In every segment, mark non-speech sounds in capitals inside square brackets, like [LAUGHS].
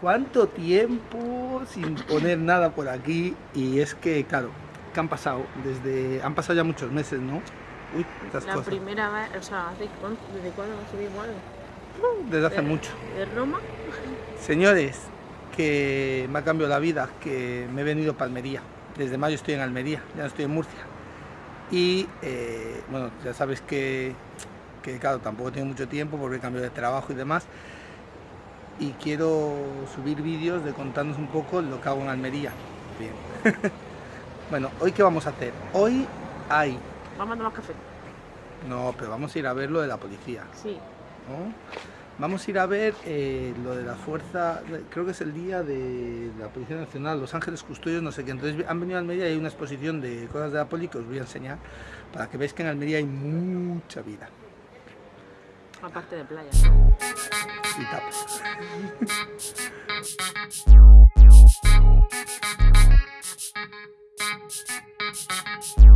¿Cuánto tiempo sin poner nada por aquí? Y es que, claro, ¿qué han pasado? Desde, han pasado ya muchos meses, ¿no? Uy, La primera vez, o sea, ¿desde cuándo algo? Uh, desde hace mucho. ¿De Roma? Señores, que me ha cambiado la vida, que me he venido a Almería. Desde mayo estoy en Almería, ya no estoy en Murcia. Y, eh, bueno, ya sabes que, que, claro, tampoco tengo mucho tiempo porque he cambiado de trabajo y demás y quiero subir vídeos de contarnos un poco lo que hago en Almería. Bien. [LAUGHS] bueno, ¿hoy qué vamos a hacer? Hoy hay... Vamos a tomar café. No, pero vamos a ir a ver lo de la policía. Sí. Vamos a ir a ver eh, lo de la fuerza, creo que es el día de la Policía Nacional, Los Ángeles Custodios, no sé qué. Entonces han venido a Almería y hay una exposición de cosas de la poli que os voy a enseñar para que veáis que en Almería hay mucha vida. Aparte de playa. Y tapas. [LAUGHS]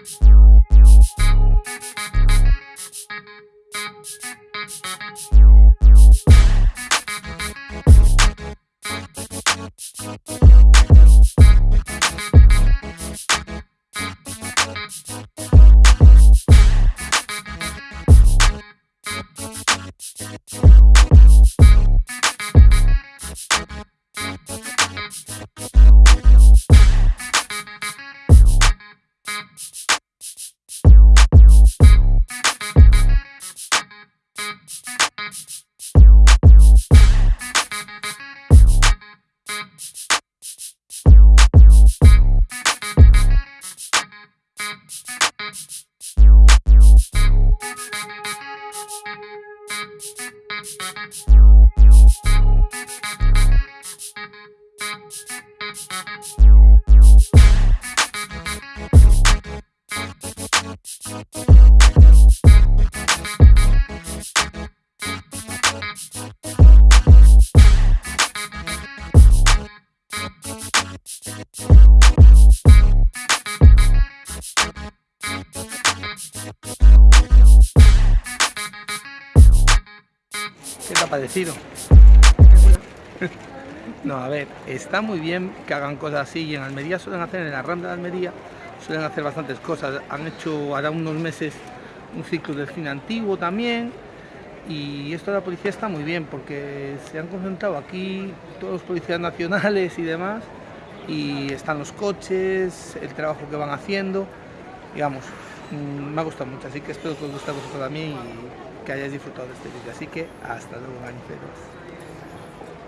Thank you. Thank you. ¿Qué te ha parecido? No, a ver, está muy bien que hagan cosas así y en Almería suelen hacer, en la Rambla de Almería suelen hacer bastantes cosas. Han hecho ahora unos meses un ciclo del cine antiguo también y esto de la policía está muy bien porque se han concentrado aquí todos los policías nacionales y demás y están los coches, el trabajo que van haciendo, digamos, mm, me ha gustado mucho, así que espero que os guste a vosotros también y que hayáis disfrutado de este vídeo. Así que hasta luego, maniferos.